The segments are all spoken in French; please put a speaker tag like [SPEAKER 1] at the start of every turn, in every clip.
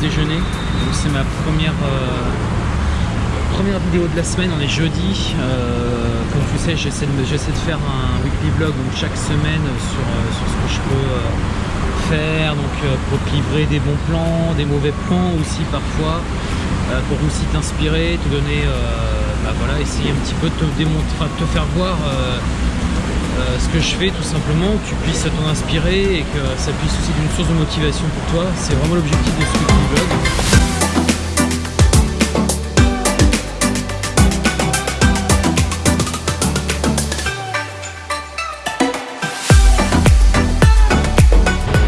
[SPEAKER 1] déjeuner. Donc c'est ma première, euh, première vidéo de la semaine, on est jeudi. Euh, comme tu sais, j'essaie de, de, faire un weekly vlog donc chaque semaine sur, euh, sur ce que je peux faire, donc pour livrer des bons plans, des mauvais plans aussi parfois, pour aussi t'inspirer, te donner, bah voilà, essayer un petit peu de te démontrer, de te faire voir euh, ce que je fais tout simplement, que tu puisses t'en inspirer et que ça puisse aussi être une source de motivation pour toi. C'est vraiment l'objectif de ce vlog.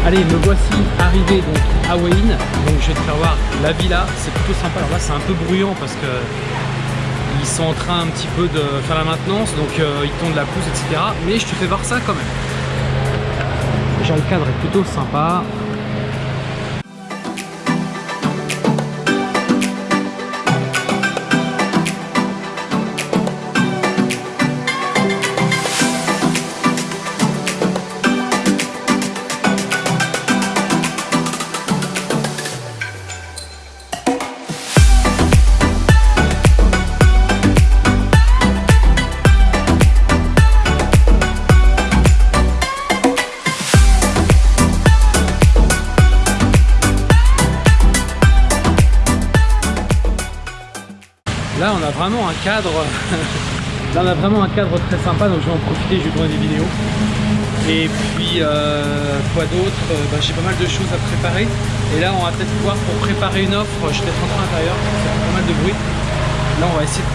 [SPEAKER 1] Allez, me voici arrivé donc à Wayne. Donc je vais te faire voir la villa, c'est plutôt sympa. Alors là c'est un peu bruyant parce que ils sont en train un petit peu de faire la maintenance, donc euh, ils tondent la pousse, etc. Mais je te fais voir ça quand même. Déjà le cadre est plutôt sympa. Vraiment un cadre. Là, on a vraiment un cadre très sympa, donc je vais en profiter, je vais tourner des vidéos. Et puis, euh, quoi d'autre euh, bah, J'ai pas mal de choses à préparer. Et là, on va peut-être pouvoir, pour préparer une offre, je vais être en train fait pas mal de bruit. Là, on va essayer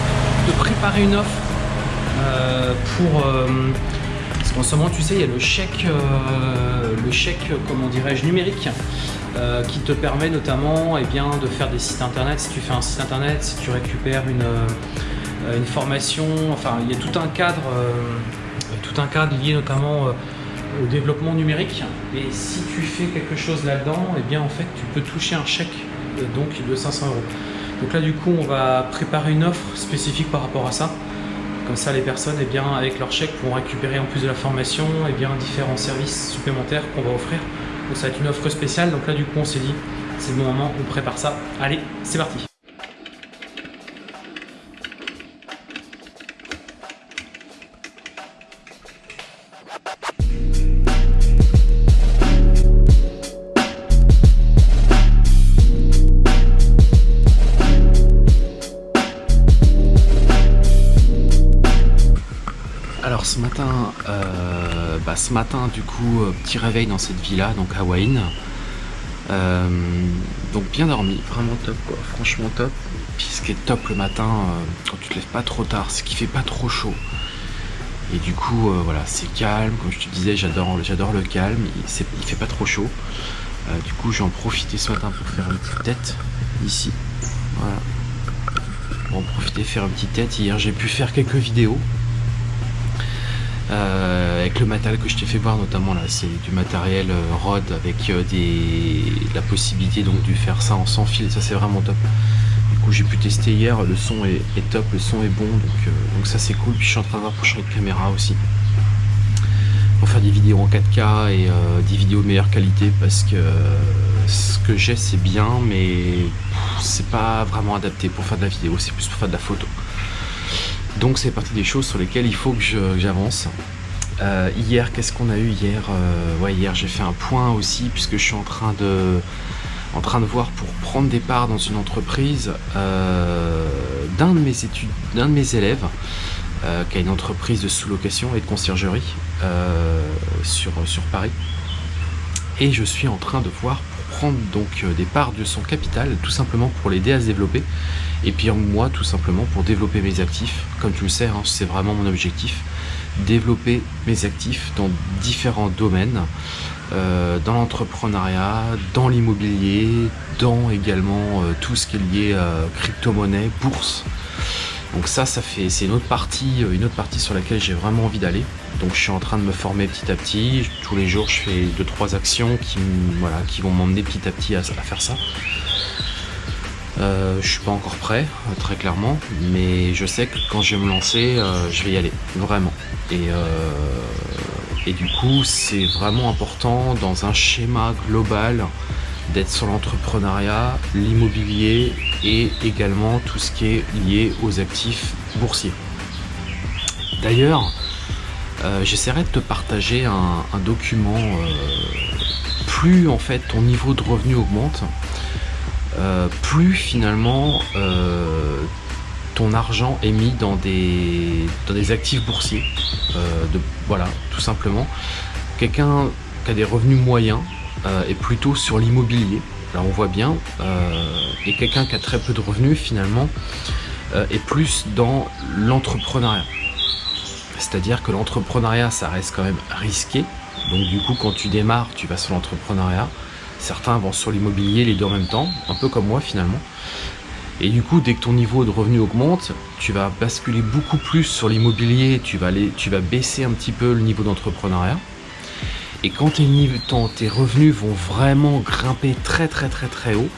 [SPEAKER 1] de préparer une offre euh, pour... qu'en ce moment, tu sais, il y a le chèque, le chèque, dirais-je, numérique euh, qui te permet notamment eh bien, de faire des sites internet. Si tu fais un site internet, si tu récupères une, euh, une formation, enfin il y a tout un cadre, euh, tout un cadre lié notamment au développement numérique. Et si tu fais quelque chose là-dedans, eh bien en fait tu peux toucher un chèque donc de 500 euros. Donc là du coup on va préparer une offre spécifique par rapport à ça. Comme ça les personnes eh bien, avec leur chèque pourront récupérer en plus de la formation eh bien, différents services supplémentaires qu'on va offrir donc ça va être une offre spéciale. Donc là du coup on s'est dit c'est le bon moment, on prépare ça. Allez, c'est parti Ce matin, euh, bah, ce matin du coup, euh, petit réveil dans cette villa, donc Wayne. Euh, donc bien dormi, vraiment top quoi, franchement top. Puis ce qui est top le matin, quand tu te lèves pas trop tard, c'est qu'il fait pas trop chaud. Et du coup, voilà, c'est calme, comme je te disais, j'adore le calme, il, fait pas trop chaud. du coup, j'ai en profité ce matin pour faire une petite tête ici. Voilà. Pour en profiter, faire une petite tête. Hier, j'ai pu faire quelques vidéos. Euh, avec le matériel que je t'ai fait voir notamment là c'est du matériel euh, ROD avec euh, la possibilité donc de faire ça en sans fil. Ça c'est vraiment top. Du coup j'ai pu tester hier. Le son est, top le son est bon donc, donc ça c'est cool. Puis je suis en train de voir pour caméra aussi. Pour faire des vidéos en 4K et des vidéos de meilleure qualité parce que ce que j'ai c'est bien mais c'est pas vraiment adapté pour faire de la vidéo. C'est plus pour faire de la photo donc c'est partie des choses sur lesquelles il faut que j'avance. Euh, hier, qu'est-ce qu'on a eu hier euh, hier j'ai fait un point aussi puisque je suis en train de, en train de voir pour prendre des parts dans une entreprise euh, d'un de mes études, d'un de mes élèves qui a une entreprise de sous-location et de conciergerie sur, sur Paris. Et je suis en train de voir prendre donc des parts de son capital, tout simplement pour l'aider à se développer. Et puis moi, tout simplement, pour développer mes actifs, comme tu le sais, hein, c'est vraiment mon objectif, développer mes actifs dans différents domaines, euh, dans l'entrepreneuriat, dans l'immobilier, dans également euh, tout ce qui est lié à crypto-monnaie, bourse. Donc ça, ça fait, c'est une autre partie, euh, une autre partie sur laquelle j'ai vraiment envie d'aller. Donc je suis en train de me former petit à petit. Tous les jours, je fais deux trois actions qui, voilà, qui vont m'emmener petit à petit à faire ça. Euh, je suis pas encore prêt, euh, très clairement, mais je sais que quand je vais me lancer, euh, je vais y aller, vraiment. Et, et du coup, c'est vraiment important dans un schéma global d'être sur l'entrepreneuriat, l'immobilier et également tout ce qui est lié aux actifs boursiers. D'ailleurs, euh, j'essaierai de te partager un, document. Euh, plus en fait ton niveau de revenu augmente, euh, plus finalement ton argent est mis dans des, actifs boursiers. de, voilà, tout simplement. Quelqu'un qui a des revenus moyens est plutôt sur l'immobilier. Là on voit bien. et quelqu'un qui a très peu de revenus finalement est plus dans l'entrepreneuriat. C'est-à-dire que l'entrepreneuriat, ça reste quand même risqué. Donc du coup, quand tu démarres, tu vas sur l'entrepreneuriat. Certains vont sur l'immobilier, les deux en même temps, un peu comme moi finalement. Et du coup, dès que ton niveau de revenu augmente, tu vas basculer beaucoup plus sur l'immobilier, tu vas baisser un petit peu le niveau d'entrepreneuriat. Et quand tes, revenus vont vraiment grimper très très très très haut,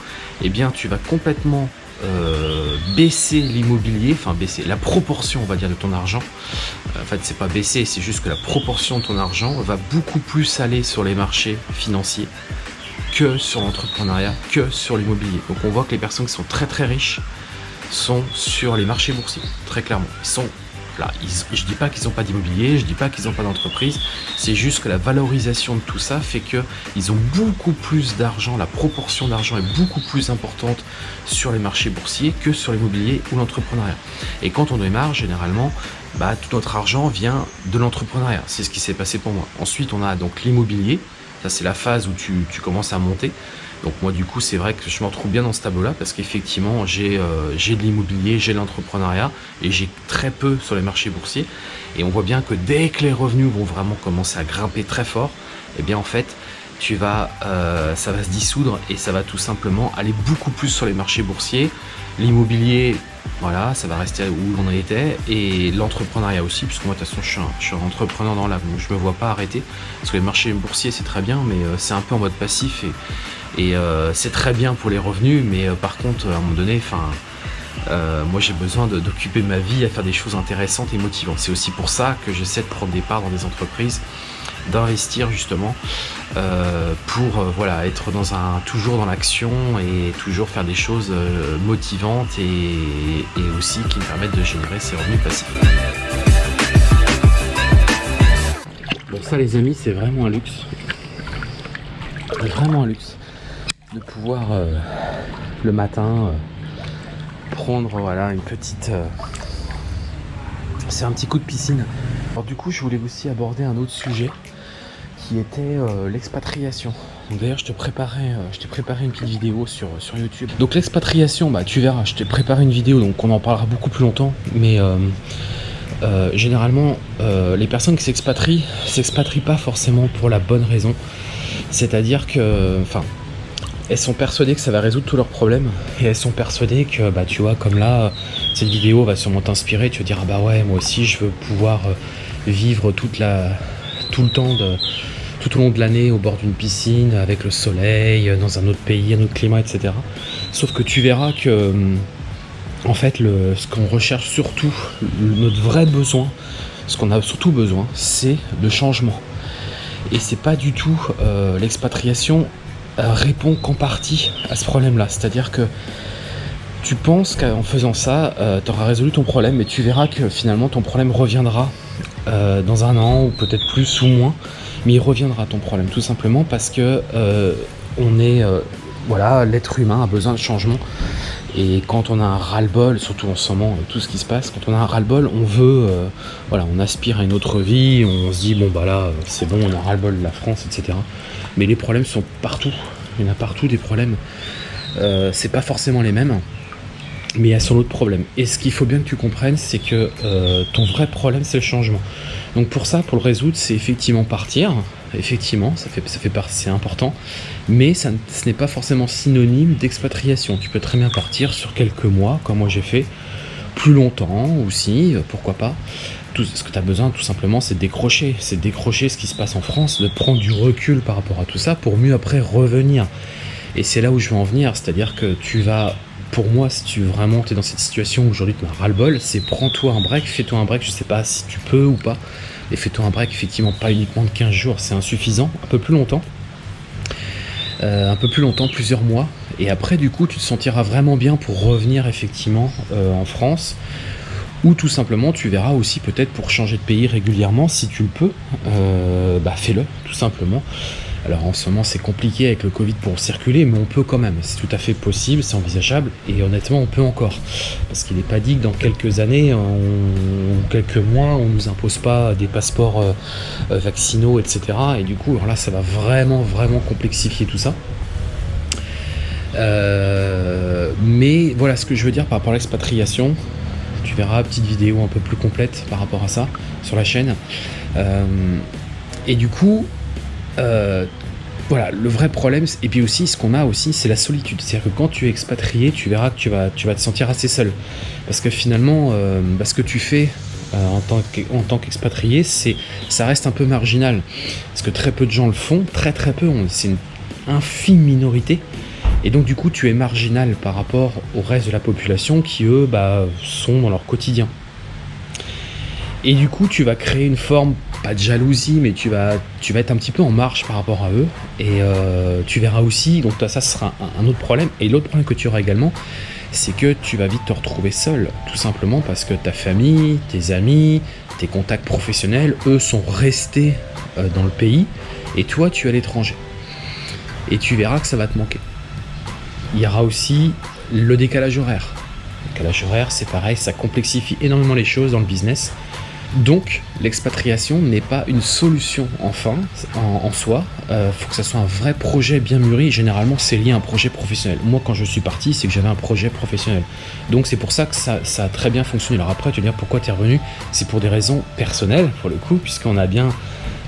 [SPEAKER 1] eh bien tu vas complètement euh, baisser l'immobilier, enfin baisser la proportion on va dire de ton argent. En fait c'est pas baisser, c'est juste que la proportion de ton argent va beaucoup plus aller sur les marchés financiers que sur l'entrepreneuriat, que sur l'immobilier. Donc on voit que les personnes qui sont très très riches sont sur les marchés boursiers, très clairement. Je ne dis pas qu'ils n'ont pas d'immobilier, je ne dis pas qu'ils n'ont pas d'entreprise, c'est juste que la valorisation de tout ça fait qu'ils ont beaucoup plus d'argent, la proportion d'argent est beaucoup plus importante sur les marchés boursiers que sur l'immobilier ou l'entrepreneuriat. Et quand on démarre, généralement, bah, tout notre argent vient de l'entrepreneuriat. C'est ce qui s'est passé pour moi. Ensuite, on a donc l'immobilier. Ça, c'est la phase où tu commences à monter. Donc moi du coup c'est vrai que je me retrouve bien dans ce tableau là parce qu'effectivement j'ai euh, de l'immobilier, j'ai de l'entrepreneuriat et j'ai très peu sur les marchés boursiers. Et on voit bien que dès que les revenus vont vraiment commencer à grimper très fort, et eh bien en fait tu vas, euh, ça va se dissoudre et ça va tout simplement aller beaucoup plus sur les marchés boursiers. L'immobilier, voilà, ça va rester où on était et l'entrepreneuriat aussi, puisque moi de toute façon je suis un, entrepreneur dans l'âme, je me vois pas arrêter parce que les marchés boursiers c'est très bien, mais euh, c'est un peu en mode passif et euh, c'est très bien pour les revenus, mais par contre, à un moment donné, enfin, euh, moi j'ai besoin d'occuper ma vie à faire des choses intéressantes et motivantes. C'est aussi pour ça que j'essaie de prendre des parts dans des entreprises, d'investir justement pour voilà être dans un toujours dans l'action et toujours faire des choses motivantes et, aussi qui me permettent de générer ces revenus passifs. Bon ça les amis c'est vraiment un luxe. Vraiment un luxe de pouvoir euh, le matin euh, prendre voilà une petite euh, c'est un petit coup de piscine. Alors du coup je voulais aussi aborder un autre sujet qui était l'expatriation. D'ailleurs je te préparais je t'ai préparé une petite vidéo sur, sur youtube. Donc l'expatriation bah tu verras je t'ai préparé une vidéo donc on en parlera beaucoup plus longtemps mais généralement les personnes qui s'expatrient s'expatrient pas forcément pour la bonne raison. C'est à dire que enfin elles sont persuadées que ça va résoudre tous leurs problèmes. Et elles sont persuadées que bah tu vois comme là cette vidéo va sûrement t'inspirer tu vas dire ah bah ouais moi aussi je veux pouvoir euh, vivre tout le temps tout au long de l'année au bord d'une piscine avec le soleil dans un autre pays un autre climat etc sauf que tu verras que en fait ce qu'on recherche surtout notre vrai besoin ce qu'on a surtout besoin c'est de changement. Et c'est pas du tout euh, l'expatriation euh, répond qu'en partie à ce problème-là. C'est-à-dire que tu penses qu'en faisant ça, euh, tu auras résolu ton problème, mais tu verras que finalement ton problème reviendra euh, dans un an ou peut-être plus ou moins, mais il reviendra ton problème tout simplement parce que on est, voilà, l'être humain a besoin de changement. Et quand on a un ras-le-bol, surtout en ce moment, tout ce qui se passe, quand on a un ras-le-bol, on veut, voilà, on aspire à une autre vie, on se dit, bon bah là, c'est bon, on a ras-le-bol de la France, etc. Mais les problèmes sont partout. Il y en a partout des problèmes. Euh, c'est pas forcément les mêmes, mais il y a son autre problème. Et ce qu'il faut bien que tu comprennes, c'est que euh, ton vrai problème, c'est le changement. Donc pour ça, pour le résoudre, c'est effectivement partir. Effectivement, ça fait, ça fait c'est important. Mais ça, ce n'est pas forcément synonyme d'expatriation. Tu peux très bien partir sur quelques mois, comme moi j'ai fait, plus longtemps aussi, pourquoi pas ce que tu as besoin tout simplement c'est décrocher, c'est décrocher ce qui se passe en France, de prendre du recul par rapport à tout ça pour mieux après revenir. Et c'est là où je veux en venir, c'est-à-dire que tu vas, pour moi, si tu vraiment es dans cette situation où aujourd'hui tu as ras-le-bol, c'est prends-toi un break, fais-toi un break, je sais pas si tu peux ou pas, et fais-toi un break effectivement pas uniquement de 15 jours, c'est insuffisant, un peu plus longtemps. un peu plus longtemps, plusieurs mois. Et après, du coup, tu te sentiras vraiment bien pour revenir effectivement en France ou tout simplement tu verras aussi peut-être pour changer de pays régulièrement si tu le peux euh, bah fais-le tout simplement alors en ce moment c'est compliqué avec le Covid pour circuler mais on peut quand même. C'est tout à fait possible c'est envisageable et honnêtement on peut encore. Parce qu'il n'est pas dit que dans quelques années en quelques mois on nous impose pas des passeports euh, euh, vaccinaux etc et du coup alors là ça va vraiment vraiment complexifier tout ça. Mais voilà ce que je veux dire par rapport à l'expatriation. Tu verras, petite vidéo un peu plus complète par rapport à ça sur la chaîne. Euh, et du coup, euh, voilà, le vrai problème, et puis aussi, ce qu'on a aussi, c'est la solitude. C'est-à-dire que quand tu es expatrié, tu verras que tu vas, te sentir assez seul. Parce que finalement, euh, ce que tu fais en tant qu'expatrié, c'est ça reste un peu marginal. Parce que très peu de gens le font, très très peu, c'est une infime minorité. Et donc du coup, tu es marginal par rapport au reste de la population qui, eux, bah, sont dans leur quotidien. Et du coup, tu vas créer une forme, pas de jalousie, mais tu vas, tu vas être un petit peu en marche par rapport à eux. Et euh, tu verras aussi, donc ça, sera un, autre problème. Et l'autre problème que tu auras également, c'est que tu vas vite te retrouver seul, tout simplement parce que ta famille, tes amis, tes contacts professionnels, eux, sont restés euh, dans le pays, et toi, tu es à l'étranger. Et tu verras que ça va te manquer il y aura aussi le décalage horaire. Le décalage horaire, c'est pareil, ça complexifie énormément les choses dans le business. Donc, l'expatriation n'est pas une solution enfin, en, soi. Il euh, faut que ça soit un vrai projet bien mûri. Généralement, c'est lié à un projet professionnel. Moi, quand je suis parti, c'est que j'avais un projet professionnel. Donc, c'est pour ça que ça, a très bien fonctionné. Alors après, tu vas dire pourquoi tu es revenu? C'est pour des raisons personnelles, pour le coup, puisqu'on a bien...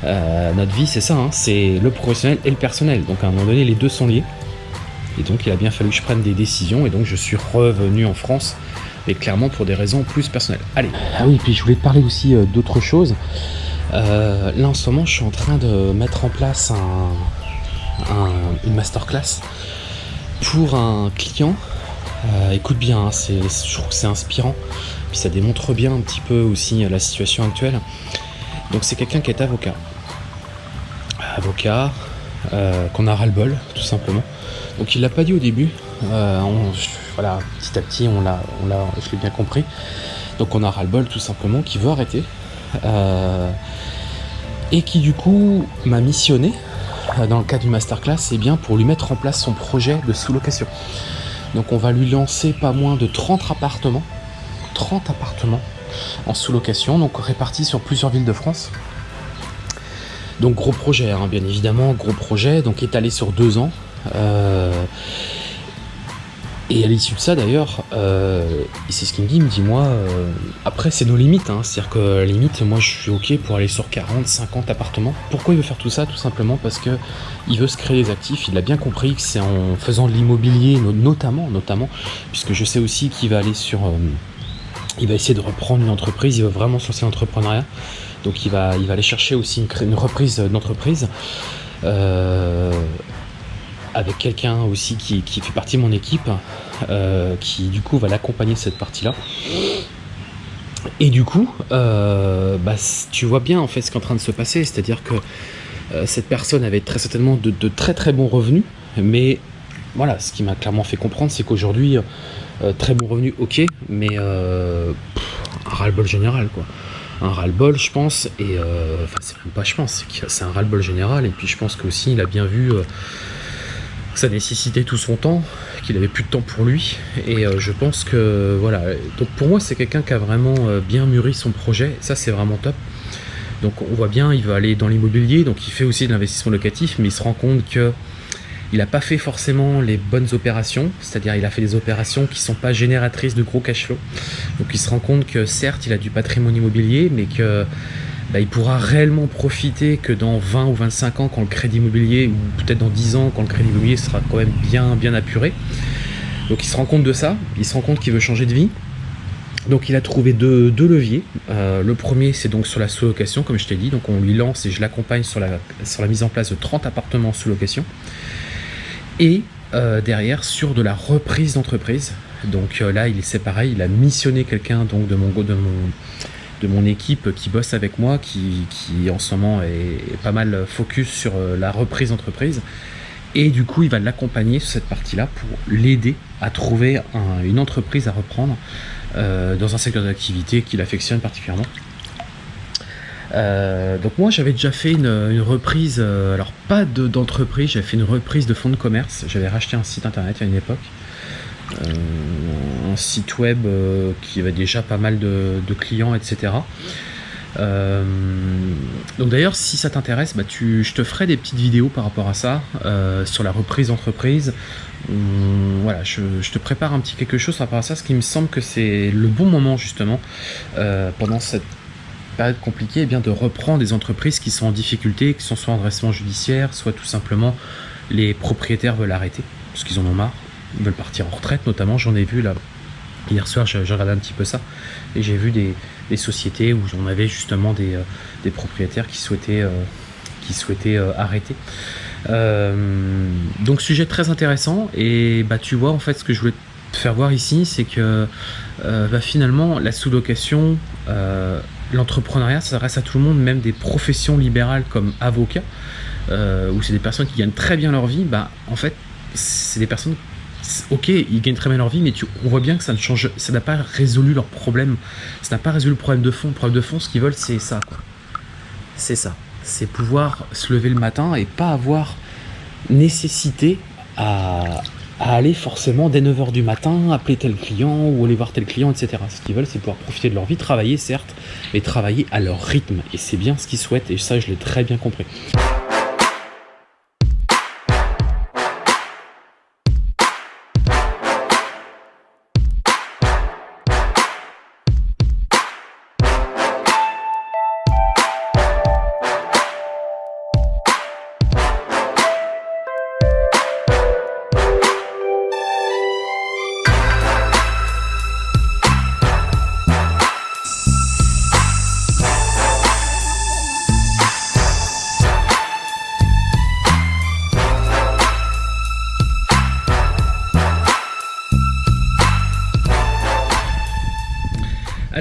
[SPEAKER 1] Euh, notre vie, c'est ça, hein. c'est le professionnel et le personnel. Donc, à un moment donné, les deux sont liés. Et donc il a bien fallu que je prenne des décisions et donc je suis revenu en France et clairement pour des raisons plus personnelles. Allez, ah oui, puis je voulais te parler aussi euh, d'autres choses. Euh, là en ce moment je suis en train de mettre en place une masterclass pour un client. Euh, écoute bien, hein, je trouve que c'est inspirant, puis ça démontre bien un petit peu aussi la situation actuelle. Donc c'est quelqu'un qui est avocat. Avocat, qu'on a ras-le-bol, tout simplement. Donc il l'a pas dit au début. Euh, voilà, petit à petit, on l'a, on l'a, je l'ai bien compris. Donc on a ras-le-bol tout simplement, qui veut arrêter. Euh, et qui du coup m'a missionné euh, dans le cadre du masterclass, c'est bien pour lui mettre en place son projet de sous-location. Donc on va lui lancer pas moins de 30 appartements, 30 appartements en sous-location, donc répartis sur plusieurs villes de France. Donc gros projet, hein, bien évidemment, gros projet, donc étalé sur deux ans, et à l'issue de ça d'ailleurs, euh, c'est ce qu'il me dit, moi, euh, après c'est nos limites, hein. c'est-à-dire que la limite, moi je suis ok pour aller sur 40, 50 appartements. Pourquoi il veut faire tout ça? Tout simplement parce que il veut se créer des actifs, il a bien compris que c'est en faisant de l'immobilier, notamment, notamment, puisque je sais aussi qu'il va aller sur... il va essayer de reprendre une entreprise, il veut vraiment se lancer l'entrepreneuriat. Donc il va, il va aller chercher aussi une, une reprise d'entreprise. Euh, avec quelqu'un aussi qui, fait partie de mon équipe, euh, qui du coup va l'accompagner cette partie-là. Et du coup, euh, bah, tu vois bien en fait ce qui est en train de se passer, c'est-à-dire que euh, cette personne avait très certainement de, très très bons revenus, mais voilà, ce qui m'a clairement fait comprendre, c'est qu'aujourd'hui, très bons revenus, ok, mais un ras-le-bol général, quoi. Un ras-le-bol, je pense, et enfin, c'est même pas je pense, c'est un ras-le-bol général, et puis je pense qu'aussi, il a bien vu ça nécessitait tout son temps, qu'il avait plus de temps pour lui. Et euh, je pense que voilà. Donc pour moi, c'est quelqu'un qui a vraiment euh, bien mûri son projet. Ça, c'est vraiment top. Donc on voit bien, il va aller dans l'immobilier, donc il fait aussi de l'investissement locatif, mais il se rend compte que il n'a pas fait forcément les bonnes opérations, c'est-à-dire il a fait des opérations qui ne sont pas génératrices de gros cash flow. Donc il se rend compte que certes il a du patrimoine immobilier, mais que bah, il pourra réellement profiter que dans 20 ou 25 ans quand le crédit immobilier, ou peut-être dans 10 ans quand le crédit immobilier sera quand même bien, bien apuré. Donc il se rend compte de ça, il se rend compte qu'il veut changer de vie. Donc il a trouvé deux, leviers. Euh, le premier c'est donc sur la sous-location comme je t'ai dit, donc on lui lance et je l'accompagne sur la, mise en place de 30 appartements sous location. Et euh, derrière sur de la reprise d'entreprise. Donc euh, là il est pareil, il a missionné quelqu'un donc de mon, de mon de mon équipe qui bosse avec moi, qui, en ce moment est pas mal focus sur euh, la reprise d'entreprise. Et du coup, il va l'accompagner sur cette partie-là pour l'aider à trouver une entreprise à reprendre euh, dans un secteur d'activité qu'il affectionne particulièrement. Euh, donc moi j'avais déjà fait une, reprise, alors pas d'entreprise, j'avais fait une reprise de fonds de commerce, j'avais racheté un site internet à une époque, un site web qui avait déjà pas mal de, clients, etc. donc d'ailleurs si ça t'intéresse, bah, je te ferai des petites vidéos par rapport à ça, sur la reprise d'entreprise, voilà, je, te prépare un petit quelque chose par rapport à ça, ce qui me semble que c'est le bon moment justement euh, pendant cette période compliquée, eh bien de reprendre des entreprises qui sont en difficulté, qui sont soit en redressement judiciaire, soit tout simplement les propriétaires veulent arrêter parce qu'ils en ont marre, ils veulent partir en retraite notamment. J'en ai vu là hier soir, j'ai regardé un petit peu ça et j'ai vu des, sociétés où on avait justement des, euh, propriétaires qui souhaitaient, euh, souhaitaient arrêter. Euh, donc sujet très intéressant et bah tu vois en fait ce que je voulais te faire voir ici c'est que euh, bah, finalement la sous-location euh, l'entrepreneuriat ça s'adresse à tout le monde même des professions libérales comme avocat où c'est des personnes qui gagnent très bien leur vie bah en fait c'est des personnes ok, ils gagnent très bien leur vie, mais tu, on voit bien que ça ne change, ça n'a pas résolu leur problème. Ça n'a pas résolu le problème de fond. Le problème de fond, ce qu'ils veulent, c'est ça. C'est ça c'est pouvoir se lever le matin et pas avoir nécessité à, aller forcément dès 9h du matin, appeler tel client ou aller voir tel client, etc. Ce qu'ils veulent, c'est pouvoir profiter de leur vie, travailler certes, mais travailler à leur rythme. Et c'est bien ce qu'ils souhaitent, et ça, je l'ai très bien compris.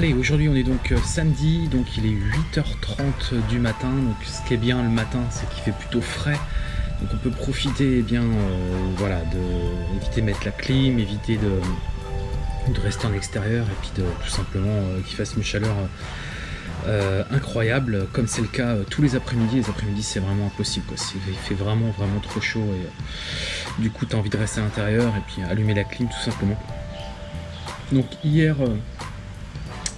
[SPEAKER 1] Allez, aujourd'hui on est donc euh, samedi, donc il est 8h30 du matin, donc ce qui est bien le matin c'est qu'il fait plutôt frais, donc on peut profiter eh bien euh, voilà, de de mettre la clim, éviter de, de rester en extérieur et puis de tout simplement euh, qu'il fasse une chaleur incroyable, comme c'est le cas tous les après-midi, les après-midi c'est vraiment impossible, quoi. il fait vraiment vraiment trop chaud et du coup tu as envie de rester à l'intérieur et puis allumer la clim tout simplement. Donc hier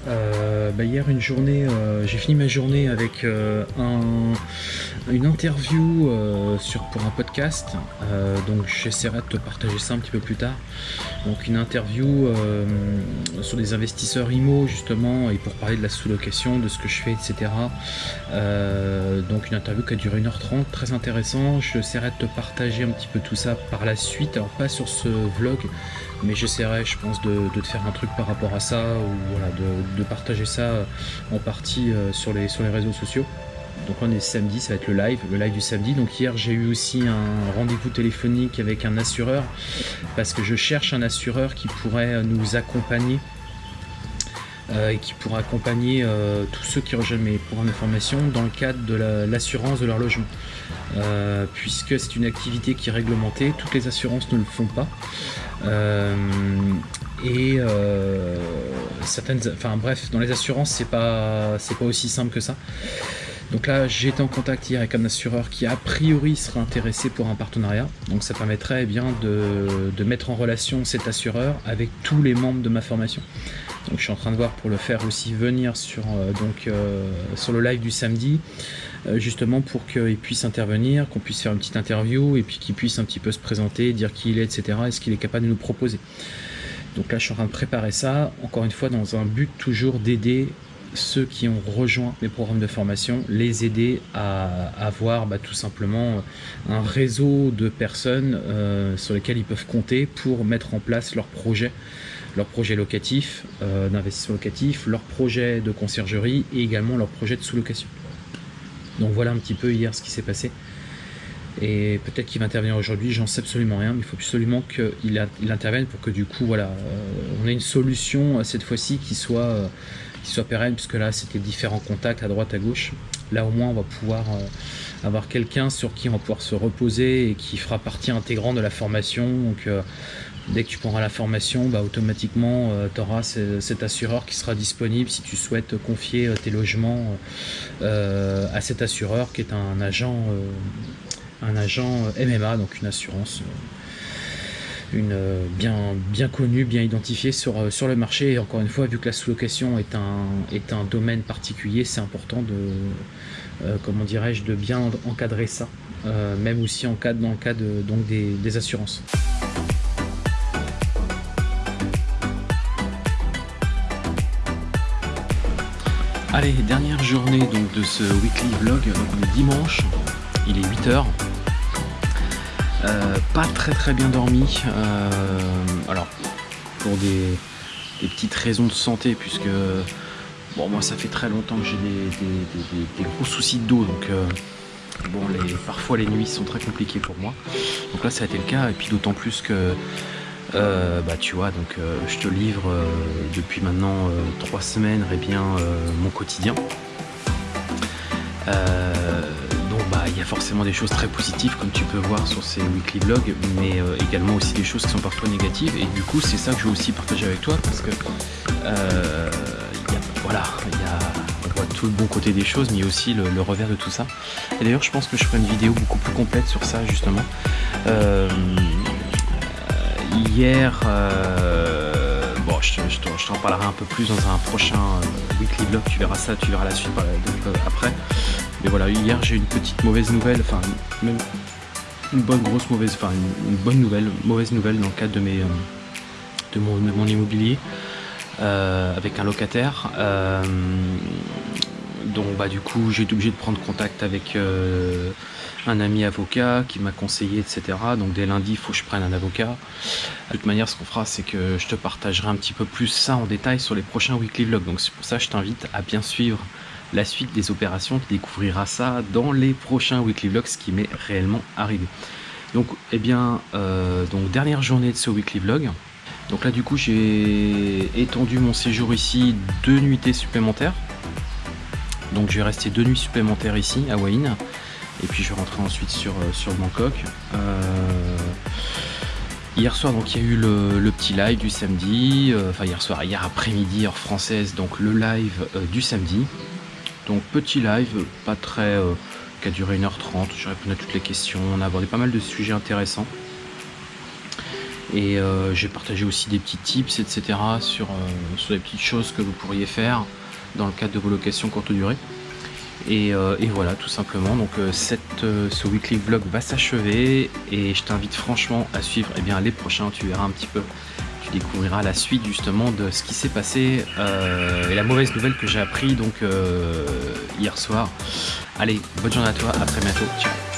[SPEAKER 1] euh, bah, hier une journée, euh, j'ai fini ma journée avec euh, une interview sur, pour un podcast, donc j'essaierai de te partager ça un petit peu plus tard. Donc une interview sur des investisseurs IMO justement et pour parler de la sous-location, de ce que je fais, etc. donc une interview qui a duré 1h30, très intéressant. J'essaierai de te partager un petit peu tout ça par la suite, alors pas sur ce vlog, mais j'essaierai je pense de, te faire un truc par rapport à ça ou voilà, de, partager ça en partie euh, sur, les, sur les réseaux sociaux donc on est samedi, ça va être le live, le live du samedi. Donc hier j'ai eu aussi un rendez-vous téléphonique avec un assureur parce que je cherche un assureur qui pourrait nous accompagner euh, et qui pourra accompagner euh, tous ceux qui rejoignent mes programmes de formation dans le cadre de l'assurance de leur logement. puisque c'est une activité qui est réglementée, toutes les assurances ne le font pas. Euh, et euh, certaines, enfin bref, dans les assurances, c'est pas, pas aussi simple que ça. Donc là, été en contact hier avec un assureur qui a priori sera intéressé pour un partenariat. Donc ça permettrait eh bien de, mettre en relation cet assureur avec tous les membres de ma formation. Donc je suis en train de voir pour le faire aussi venir sur, euh, donc, sur le live du samedi. Euh, justement pour qu'il puisse intervenir, qu'on puisse faire une petite interview et puis qu'il puisse un petit peu se présenter, dire qui il est, etc. et ce qu'il est capable de nous proposer. Donc là, je suis en train de préparer ça, encore une fois, dans un but toujours d'aider ceux qui ont rejoint mes programmes de formation, les aider à avoir bah, tout simplement un réseau de personnes euh, sur lesquelles ils peuvent compter pour mettre en place leur projet, leur projet locatif, euh, d'investissement locatif, leur projet de conciergerie et également leur projet de sous-location. Donc voilà un petit peu hier ce qui s'est passé. Et peut-être qu'il va intervenir aujourd'hui, j'en sais absolument rien, mais il faut absolument qu'il intervienne pour que du coup, voilà, euh, on ait une solution euh, cette fois-ci qui soit, qui soit pérenne, puisque là c'était différents contacts à droite, à gauche. Là au moins on va pouvoir avoir quelqu'un sur qui on va pouvoir se reposer et qui fera partie intégrante de la formation. Donc dès que tu prendras la formation, bah, automatiquement tu auras cet assureur qui sera disponible si tu souhaites confier tes logements à cet assureur qui est un agent, un agent MMA, donc une assurance une euh, bien, connue, bien identifiée sur, euh, le marché. Et encore une fois, vu que la sous-location est un, domaine particulier, c'est important de, euh, bien encadrer ça, même aussi en cas, dans le cas des, assurances. Allez, dernière journée donc de ce weekly vlog, donc on est dimanche, il est 8h, euh, pas très très bien dormi. Euh, alors, pour des, petites raisons de santé, puisque moi ça fait très longtemps que j'ai des, gros soucis de dos, donc euh, bon, parfois les nuits sont très compliquées pour moi. Donc là, ça a été le cas, et puis d'autant plus que bah tu vois donc je te livre depuis maintenant trois semaines et eh bien mon quotidien bah, il y a forcément des choses très positives comme tu peux voir sur ces weekly vlogs, mais euh, également aussi des choses qui sont parfois négatives. Et du coup, c'est ça que je veux aussi partager avec toi parce que euh, voilà, il y a, tout le bon côté des choses, mais aussi le, revers de tout ça. Et d'ailleurs, je pense que je ferai une vidéo beaucoup plus complète sur ça justement. Euh, hier, bon, je, t'en parlerai un peu plus dans un prochain weekly vlog. Tu verras ça, tu verras la suite après. Mais voilà, hier j'ai une petite mauvaise nouvelle, enfin même une bonne grosse mauvaise, enfin une, bonne nouvelle, mauvaise nouvelle dans le cadre de mes euh, de, mon, immobilier euh, avec un locataire. Euh, donc bah du coup j'ai été obligé de prendre contact avec un ami avocat qui m'a conseillé etc. Donc dès lundi il faut que je prenne un avocat. De toute manière ce qu'on fera c'est que je te partagerai un petit peu plus ça en détail sur les prochains weekly vlogs. Donc c'est pour ça que je t'invite à bien suivre la suite des opérations, tu découvriras ça dans les prochains weekly vlogs, ce qui m'est réellement arrivé. Donc, eh bien, euh, donc dernière journée de ce weekly vlog. Donc là, du coup, j'ai étendu mon séjour ici deux nuitées supplémentaires. Donc, je vais rester deux nuits supplémentaires ici à Wayne. Et puis, je vais rentrer ensuite sur, euh, sur Bangkok. Euh, hier soir, donc, il y a eu le, petit live du samedi. enfin, hier soir, hier après-midi, heure française, donc le live du samedi. Donc petit live, pas très... Euh, qui a duré 1h30, je réponds à toutes les questions, on a abordé pas mal de sujets intéressants. Et euh, j'ai partagé aussi des petits tips, etc. Sur, euh, sur les petites choses que vous pourriez faire dans le cadre de vos locations courte durée. Et, voilà, tout simplement. Donc cette, ce weekly vlog va s'achever et je t'invite franchement à suivre eh bien, les prochains. Tu verras un petit peu découvrira la suite justement de ce qui s'est passé euh, et la mauvaise nouvelle que j'ai appris donc euh, hier soir. Allez, bonne journée à toi, à très bientôt, ciao